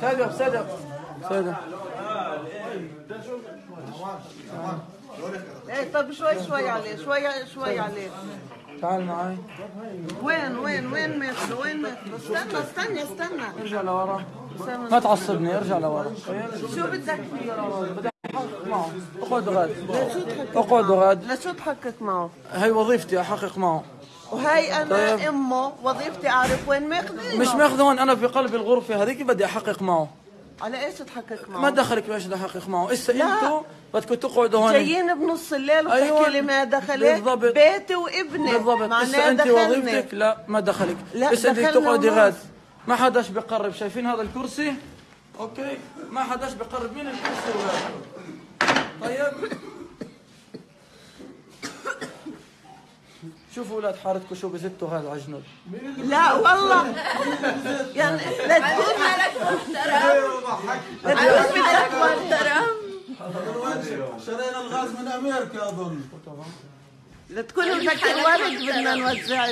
صدق صدق صدق. إيه طب شوي شوي عليه شوي شوي عليه. تعال معي وين وين وين ماخذه وين ماخذه استنى استنى استنى. ارجع لورا. ما تعصبني ارجع لورا. شو بدك؟ فيه معه اقعد غاد أقعد غاد. لشو تحقق معه؟ هي وظيفتي أحقق معه. وهي أنا طيب. أمه وظيفتي أعرف وين ماخذينه مش ماخذ هون أنا في قلب الغرفة هذيك بدي أحقق معه. على إيش تحقق معه؟ ما دخلك بأيش بدي أحقق معه. اسا. أنتوا بدكم تقعدوا هون؟ جايين بنص الليل وتحكي أيوة. لي ما دخلك. بالضبط. بيتي وابني. بالضبط. اسا انت. وظيفتك؟ لا ما دخلك. لا، اسا بدك دخلنا تقعدي. غاد ما حداش بقرب. شايفين هذا الكرسي؟ أوكي. ما حداش بقرب. من الكرسي وغاد شوفوا أولاد حارتكم شو بزتوا هذا عجنود لا والله. يعني لا تكون لا تكون بدك محترم. شرينا الغاز من أمريكا أظن. لا تكون بدك الورد بدنا نوزع